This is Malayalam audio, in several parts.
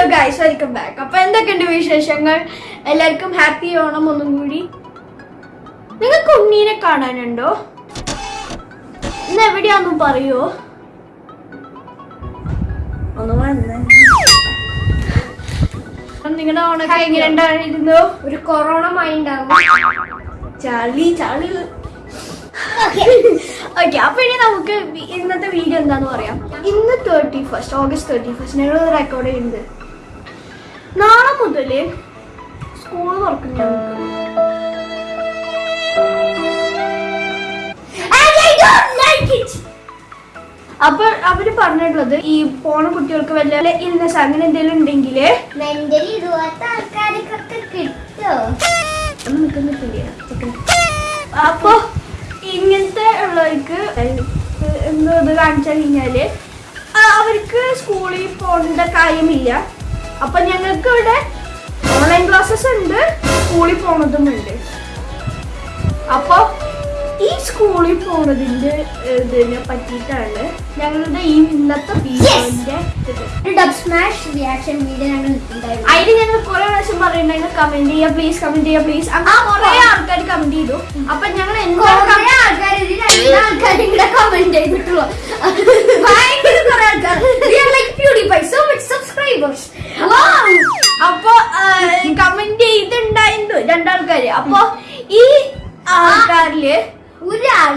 ഹലോ ഗൈസ് വെൽക്കം ബാക്ക് അപ്പൊ എന്തൊക്കെയുണ്ട് വിശേഷങ്ങൾ? എല്ലാവർക്കും ഹാപ്പി ഓണം ഒന്നും കൂടി. നിങ്ങൾക്ക് ഉണ്ണീനെ കാണാനുണ്ടോ? ഇന്ന് എവിടെയാന്നും പറയോ? ഒന്ന് വന്നേ. നിങ്ങളുടെ ഓണൊക്കെ എങ്ങനെ ഉണ്ടായിരുന്നു ഒരു കൊറോണ മായി ചളി ചളി ഓക്കെ അപ്പൊ ഇനി നമുക്ക് ഇന്നത്തെ വീഡിയോ എന്താന്ന് പറയാം. ഇന്ന് thirty first August thirty first ഞങ്ങൾ റെക്കോർഡ് ചെയ്യുന്നത്. നാളെ മുതൽ സ്കൂൾ തുറക്കും ഞങ്ങൾക്ക്. അപ്പൊ അവർ പറഞ്ഞിട്ടുള്ളത് ഈ പോണ കുട്ടികൾക്ക് വല്ല ഇൽനെസ് അങ്ങനെ എന്തെങ്കിലും ഉണ്ടെങ്കിൽ മെന്റലി ഇതുപോലത്തെ ആൾക്കാർക്കൊക്കെ കിട്ടോ? അപ്പൊ ഇങ്ങനത്തെ ഉള്ളവർക്ക് എന്തോ ഇത് കാണിച്ചു കഴിഞ്ഞാൽ അവർക്ക് സ്കൂളിൽ പോകേണ്ട കാര്യമില്ല. അപ്പൊ ഞങ്ങൾക്ക് ഇവിടെ ഓൺലൈൻ ക്ലാസ്സസ് ഉണ്ട്. സ്കൂളിൽ പോണതും ഉണ്ട് അപ്പൊ ഈ സ്കൂളിൽ പോണതിന്റെ ഇതിനെ പറ്റിയിട്ടാണ് ഞങ്ങളുടെ ഈ ഇന്നത്തെ വീഡിയോന്റെ സ്മാഷ് റിയാക്ഷൻ വീഡിയോ ഞങ്ങൾ ഇട്ടിട്ടുണ്ടായിരുന്നു. അതിന് ഞങ്ങൾ കുറെ പ്രാവശ്യം പറയുന്നുണ്ടെങ്കിൽ കമന്റ് ചെയ്യാ പ്ലീസ് കമന്റ് ചെയ്യാ പ്ലീസ് അങ്ങനെ കുറെ ആൾക്കാർ കമന്റ് ചെയ്തു. അപ്പൊ ഞങ്ങൾ എന്താണ് ആൾക്കാർ ആൾക്കാരും കൂടെ കമന്റ് ചെയ്തിട്ടുള്ളൂ. ഭയങ്കര കുറെ ആൾക്കാർ സബ്സ്ക്രൈബേഴ്സ് അപ്പൊ കമന്റ് ചെയ്തിട്ടുണ്ടായിരുന്നു രണ്ടാൾക്കാര്. അപ്പൊ ഈ ആൾക്കാരിൽ ഒരാൾ.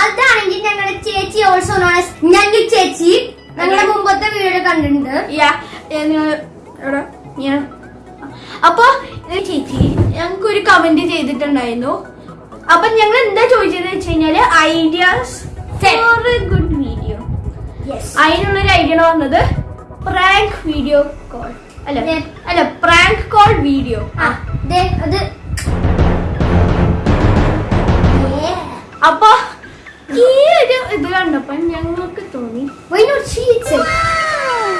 അതാണെങ്കിൽ ഞങ്ങളുടെ ചേച്ചി ഓൾസോ നോൺ ഞങ്ങൾ ചേച്ചി ഞങ്ങളുടെ മുമ്പത്തെ വീഡിയോ കണ്ടിട്ടുണ്ട്. അപ്പൊ ചേച്ചി ഞങ്ങൾക്ക് ഒരു കമന്റ് ചെയ്തിട്ടുണ്ടായിരുന്നു. അപ്പൊ ഞങ്ങൾ എന്താ ചോദിച്ചത് വെച്ച് കഴിഞ്ഞാൽ ഐഡിയാസ് ഫോർ ഗുഡ് വീഡിയോ അതിനുള്ളൊരു ഐഡിയ വന്നത് പ്രാങ്ക് വീഡിയോ കോൾ അല്ല. അല്ല പ്രാങ്ക് കോൾ വീഡിയോ അത്. അപ്പൊ ഈ ഒരു ഇത് കണ്ടപ്പോ ഞങ്ങൾക്ക് തോന്നി?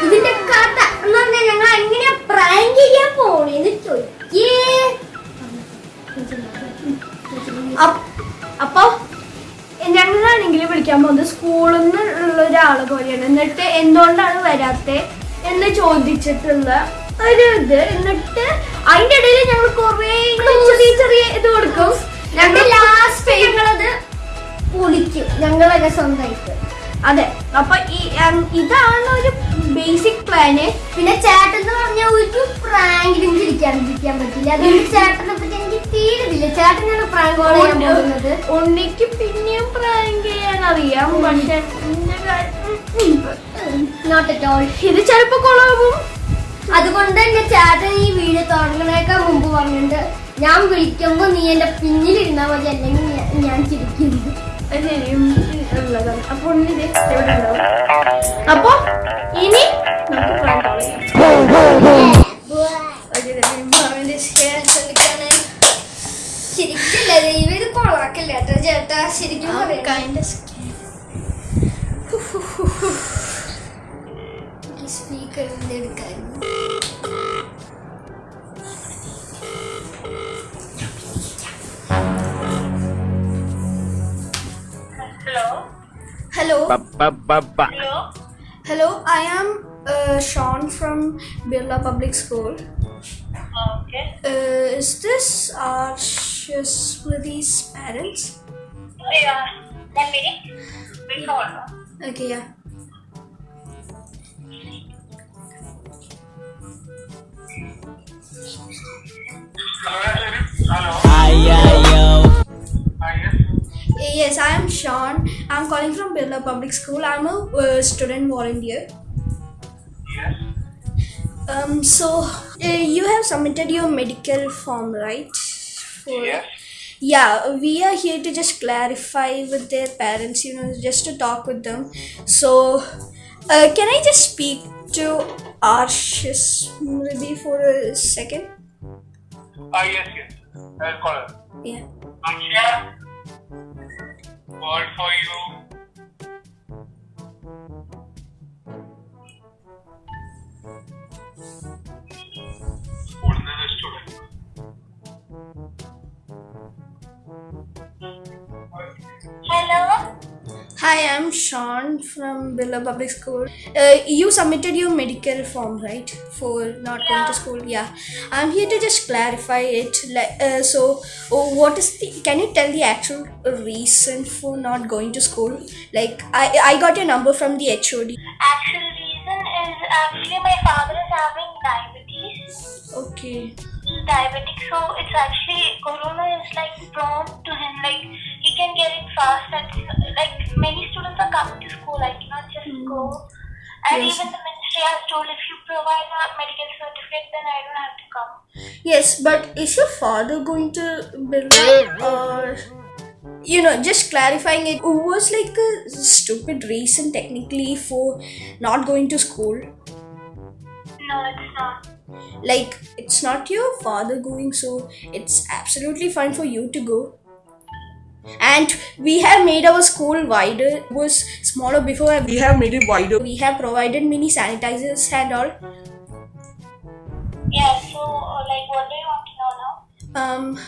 ഇതിന്റെ കഥ എന്ന് പറഞ്ഞാൽ ഞങ്ങൾ എങ്ങനെയാ പ്രാങ്ക് ചെയ്യാൻ പോണേന്ന് ചോദിക്കേ. അപ്പൊ ഞങ്ങളാണെങ്കിൽ വിളിക്കാൻ പോകുന്നത് സ്കൂളിൽ നിന്നുള്ള ഒരാളെ പോലെയാണ്. എന്നിട്ട് എന്തുകൊണ്ടാണ് വരാത്തെ എന്ന് ചോദിച്ചിട്ടുള്ള ഒരു ഇത്. എന്നിട്ട് അതിന്റെ ഇടയിൽ ഞങ്ങൾ കുറേ ചെറിയ ചെറിയ ഇത് കൊടുക്കും. ഞങ്ങൾ ലാസ്റ്റ് ഞങ്ങളത് പൊളിക്കും. ഞങ്ങളൊക്കെ സ്വന്തമായിട്ട് അതെ. അപ്പൊ ഈ ഇതാണ് ഒരു ബേസിക് പ്ലാന് പിന്നെ ചേട്ടൻ എന്ന് പറഞ്ഞ ഒരു പ്രാങ്കിലും ചിരിക്കാണ്ടിരിക്കാൻ പറ്റില്ല. അതുകൊണ്ട് ചേട്ടനെ പറ്റി എനിക്ക് ചേട്ടനാണ് പ്രാങ്ക് കോൾ ചെയ്യാൻ പോകുന്നത്. ഉണ്ണിക്ക് പിന്നെയും പ്രാങ്ക് ചെയ്യാൻ അറിയാം പക്ഷെ. നോട്ട് അറ്റ് ഓൾ ഇത് ചിലപ്പോ കൊളാവും അതുകൊണ്ട് തന്നെ ചേട്ടൻ ഈ വീഡിയോ തുടങ്ങണേക്കാൾ മുമ്പ് പറഞ്ഞിട്ടുണ്ട്. ഞാൻ വിളിക്കുമ്പോ നീ എന്റെ പിന്നിലിരുന്നാ മതി അല്ലെങ്കിൽ ഞാൻ- ചിരിക്കുന്നു അപ്പൊ ഇനി നമുക്ക് പ്രാങ്ക് ചെയ്യാം. ശരിക്കല്ല ദൈവം ഇത് കൊളാക്കല്ല കേട്ടോ ചേട്ടാ ശരിക്കും ആ, പറയാം kind of scary. Speaker എടുക്കായിരുന്നു Hello. Ba ba ba ba. Hello, I am uh, Sean from Birla Public School. Okay. Uh, is this our Smriti's parents? Yeah. One minute. Wait for one. Okay, yeah. Hello. Ayo. Yes, I am Sean. I'm calling from Birla Public School. I'm a uh, student volunteer. Yes. Um, so uh, you have submitted your medical form, right? For- Yes. Yeah, we are here to just clarify with their parents, you know, just to talk with them. So, uh, can I just speak to Arshis Muridi for a second? Ah, yes, yes. I'll call her. Yeah. Akshay. Call for you. Hi, I'm Sean from Billa Public School. Uh, you submitted your medical form, right, for not going to school? Yeah. I'm here to just clarify it. Like, uh, so, oh, what is the? Can you tell the actual reason for not going to school? Like, I I got your number from the HOD. Actual reason is actually my father is having diabetes. Okay. He's diabetic, so it's actually corona is like prone to him. Like he can get it fast, and like many students are coming to school. I cannot just hmm. go. And Yes. even the ministry has told if you provide a medical certificate, then I don't have to come. Yes, but is your father going to Billa or? You know, just clarifying it was like a stupid reason technically for not going to school. No, it's not. like it's not your father going so it's absolutely fine for you to go and we have made our school wider it was smaller before we have made it wider. we have provided mini sanitizers and all Yeah. So uh, like, what do you want to know now? um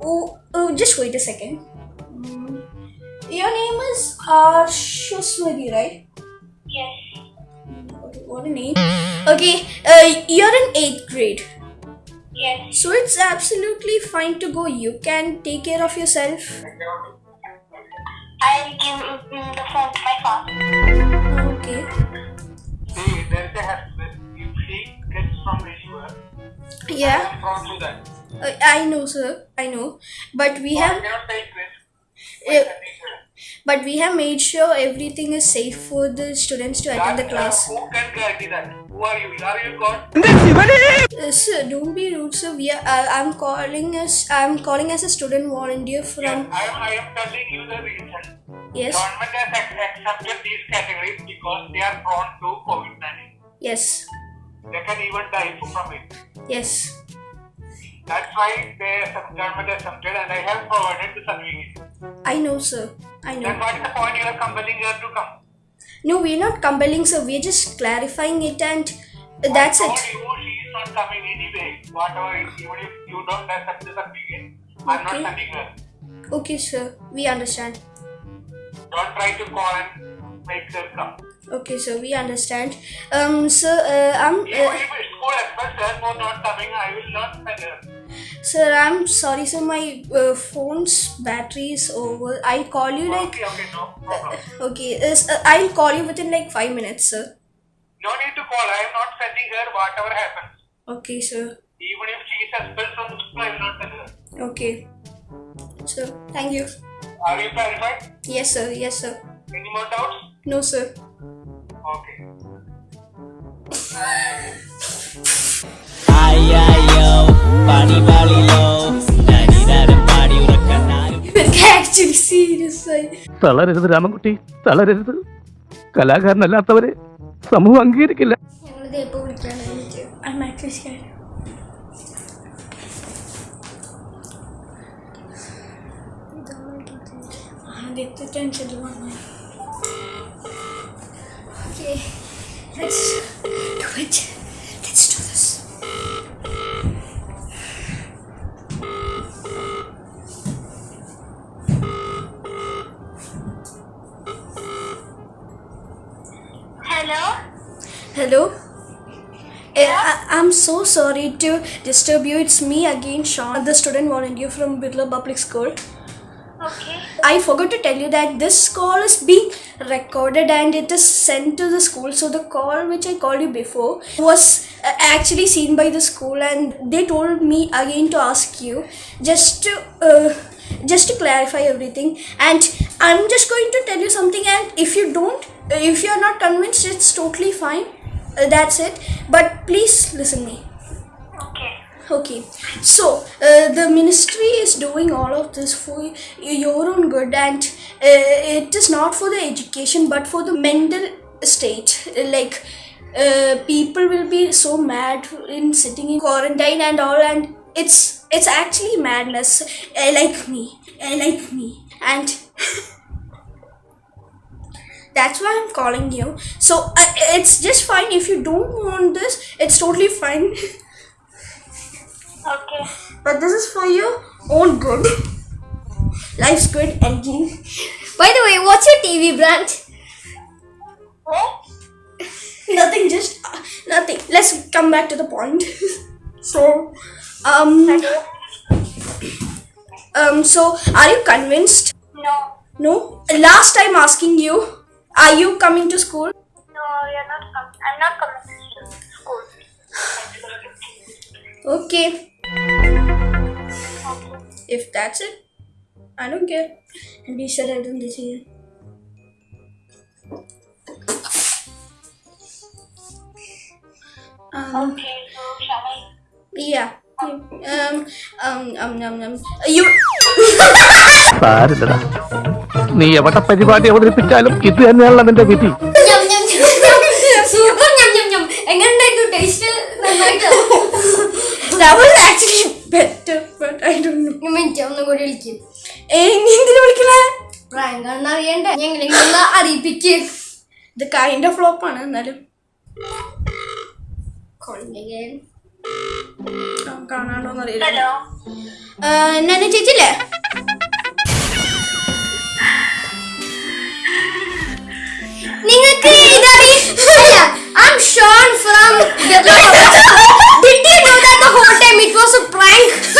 oh, oh just wait a second Mm, your name is Arshusmati, right Yes. Okay, what a name okay uh, you're in 8th grade Yes. so it's absolutely fine to go you can take care of yourself I'll give mm, the phone to my father. okay See, there is a happiness. If she gets from anywhere, yeah I'm prone to that. Uh, I know, sir. I know, but we I have, cannot take risk. uh, but we have made sure everything is safe for the students to attend the class. uh, who can guarantee that? Who are you? Are you God? Sir, don't be rude, sir. We are. Uh, I'm calling us. I'm calling as a student volunteer Yes, from. I, am- I am telling you the reason. Yes. Government has ac- accepted these categories because they are prone to COVID-19. Yes. They can even die from it. Yes. That's why the government accepted and I have provided the certificate. I know, sir. I know. Then what is the point you are compelling her to come? No, we're not compelling, sir. We're just clarifying it, and that's it. you she is not coming anyway. Whatever, even if you don't accept the certificate, I'm not Okay. sending her. Okay, sir. We understand. Don't try to call and make her come. Okay, sir. We understand. Um, sir. Uh, I'm. Even Uh, if school expects her for not coming, I will not send her. Sir, I'm sorry, sir. My uh, phone's battery is over. I'll call you like. Okay, okay, no problem. Okay, uh, I'll call you within like five minutes, sir. No need to call. I am not sending her whatever happens. Okay, sir. Even if she is expelled from the school, I will not send her. Okay. Sir, thank you. Are you clarified? Yes, sir. Yes, sir. Any more doubts? No, sir. Okay. തളരരുത് Ramankutty തളരരുത്. കലാകാരനല്ലാത്തവരെ സമൂഹം അംഗീകരിക്കില്ല. ആദ്യത്തെ ടെൻഷൻ വന്നു Okay, let's do it. Let's do this. I'm so sorry to disturb you. It's me again, Sean, the student volunteer from Birla Public School. Okay. I forgot to tell you that this call is being recorded and it is sent to the school. So the call which I called you before was uh, actually seen by the school, and they told me again to ask you just to uh, just to clarify everything. And I'm just going to tell you something. And if you don't, if you are not convinced, it's totally fine. Uh, that's it. But please listen me. Okay. Okay, so uh, the ministry is doing all of this for your own good, and uh, it is not for the education but for the mental state. Uh, Like, uh, people will be so mad in sitting in quarantine and all, and it's it's actually madness. Uh, like me, like me, and that's why I'm calling you. So uh, it's just fine if you don't want this. It's totally fine. Okay. But this is for your own good. Life's good and By the way, what's What's your TV brand? What? Nothing, just uh, nothing. Let's come back to the point. so, um, um, so are you convinced? No. No. Last time asking you, are you coming to school? No, you're not coming. I'm not coming to school. Okay. If that's it, I don't care. And be sure I don't this here. Um, Okay, so shall I? yeah. Um, um, um, um, um, you. നീ എവിടെ പരിപാടി അവതരിപ്പിച്ചാലും ഇത് തന്നെയാണല്ലോ നിന്റെ വിധി. ചേച്ചില്ലേ. Super ഞം, ഞം, ഞം. എങ്ങനെയുണ്ടായിരുന്നു ടേസ്റ്റ് നന്നായിട്ടോ? I'm Sean from Did you know that the whole time it was a prank?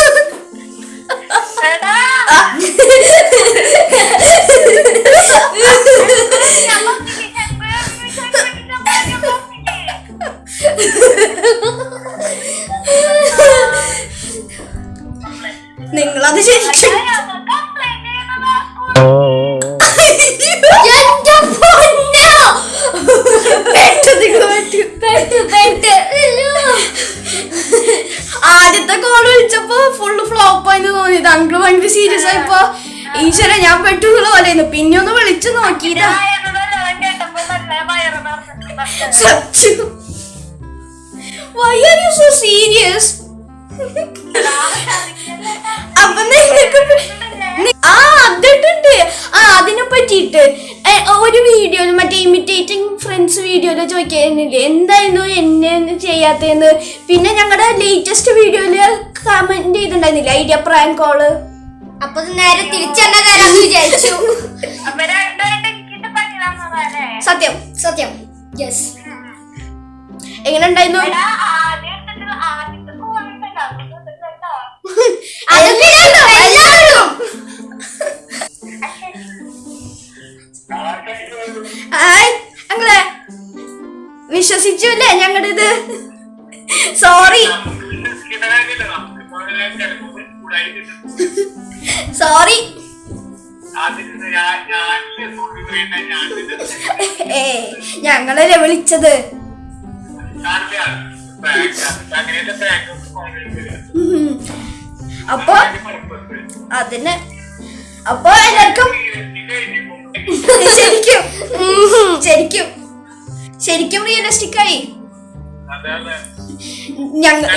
ഈശ്വര ഞാൻ പെട്ടുള്ള പോലെ പിന്നെ ഒന്ന് വിളിച്ചു നോക്കിയിട്ടാ. സത്യം why are you so serious അപ്പൊ ആ അതിട്ടുണ്ട്. ആ അതിനെ പറ്റിയിട്ട്. ഒരു വീഡിയോയിൽ മറ്റേ ഇമിറ്റേറ്റിംഗ് ഫ്രണ്ട്സ് വീഡിയോയിൽ ചോദിക്കുന്നില്ലേ എന്തായിരുന്നു എന്നെ ചെയ്യാത്തതെന്ന്? പിന്നെ ഞങ്ങളുടെ ലേറ്റസ്റ്റ് വീഡിയോയിൽ കമന്റ് ചെയ്തിട്ടുണ്ടായിരുന്നില്ല? ഐഡിയ പ്രാങ്ക് കോൾ അപ്പൊ നേരെ തിരിച്ചെന്നെ തരാന്ന് വിചാരിച്ചു സത്യം സത്യം യെസ് എങ്ങനെ ഉണ്ടായിരുന്നു അങ്ങളെ വിശ്വസിച്ചു അല്ലേ ഞങ്ങളുടെ ഇത് സോറി സോറി ഏ ഞങ്ങളല്ലേ വിളിച്ചത്. അപ്പൊ അതിന് അപ്പൊ എല്ലാവർക്കും ശരിക്കും ശരിക്കും ശരിക്കും റിയലിസ്റ്റിക് ആയി. ഞങ്ങൾ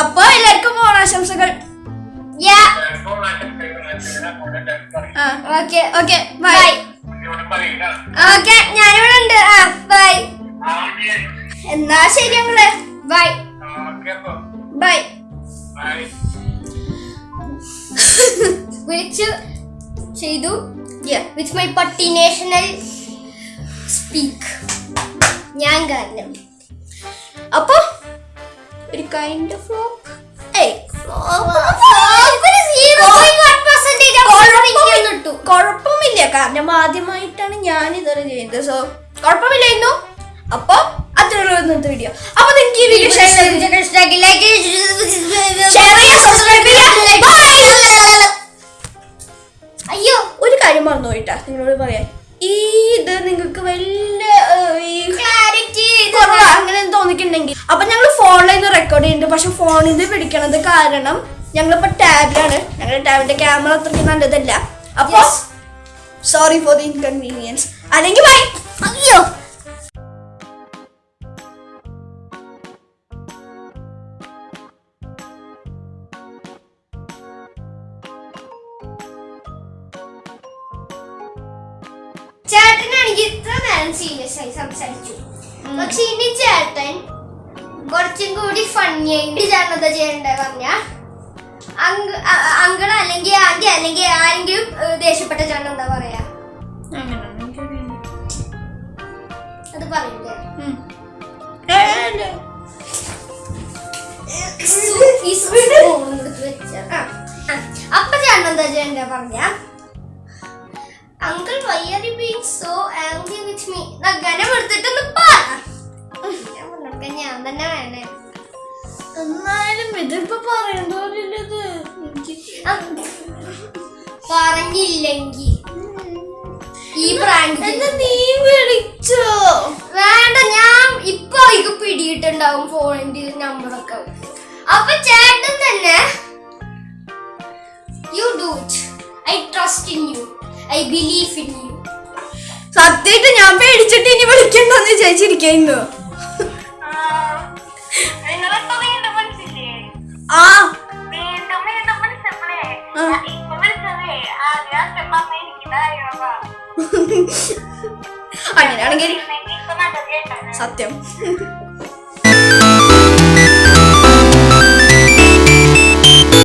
അപ്പൊ എല്ലാവർക്കും ഓണാശംസകൾ. ഓക്കെ ഓക്കെ ബൈ ഓക്കെ ഞാനിവിടെ ഉണ്ട്. ആ ബൈ എന്നാ ശരി ഞങ്ങൾ. ബൈ ബൈ വിളിച്ചു ചെയ്തു. വിത്ത് മൈ പട്ടി നാഷണൽ സ്പീക്ക് ഞാൻ കാരണം അപ്പൊ ഒരു കൈൻഡ് ഓഫ് ഫ്ലോക്ക് കുഴപ്പമില്ല. കാരണം ആദ്യമായിട്ടാണ് ഞാൻ ഇതൊരു ചെയ്യുന്നത് സോ കുഴപ്പമില്ലായിരുന്നു. അപ്പൊ അത്രയുള്ള വീഡിയോ അപ്പൊ നിങ്ങൾക്ക് ഈ വീഡിയോ ഷെയർ പിടിക്കണത് കാരണം ഞങ്ങളിപ്പോ ടാബിലാണ്. ഞങ്ങളുടെ ടാബിന്റെ ക്യാമറ അത്രയ്ക്ക് നല്ലതല്ല. അപ്പോ സോറി ഫോർ ദി ഇൻകൺവീനിയൻസ് അല്ലെങ്കിൽ ബൈ അയ്യോ. ചേട്ടനാണെങ്കിൽ ഇത്ര നേരം സീരിയസ് ആയി സംസാരിച്ചു. പക്ഷെ ഇനി ചേട്ടൻ കുറച്ച് കൂടി ഫണ്ണി ആയിട്ട് എന്താ ചെയ്യണ്ടേ പറഞ്ഞ അങ്കിൾ അല്ലെങ്കിൽ ആന്റി അല്ലെങ്കിൽ ആരെങ്കിലും ദേഷ്യപ്പെട്ട ചേട്ടൻ എന്താ പറയാ? അത് പറയില്ലേ. അപ്പൊ ചേട്ടൻ എന്താ ചെയ്യണ്ടേ പറഞ്ഞ? Uncle why are you being so angry with me നഗനം എടുത്തിട്ടൊന്ന് പറ. ഞാൻ തന്നെ വേണേ. എന്നാലും ഇതിപ്പോ പറയണ്ടോരില്ലത് ആ, പറഞ്ഞില്ലെങ്കി. ഈ പ്രാങ്ക് നീ വിളിച്ചോ? വേണ്ട ഞാൻ ഇപ്പൊ ഇത് പിടിയിട്ടുണ്ടാവും ഫോണിന്റെ നമ്പറൊക്കെ അപ്പൊ ചേട്ടൻ തന്നെ you do it I trust in you I believe in you സത്യമായിട്ട് ഞാൻ പേടിച്ചിട്ട് ഇനി വിളിക്കണ്ടെന്ന് വിചാരിച്ചിരിക്കുന്നു അങ്ങനെയാണെങ്കിൽ സത്യം.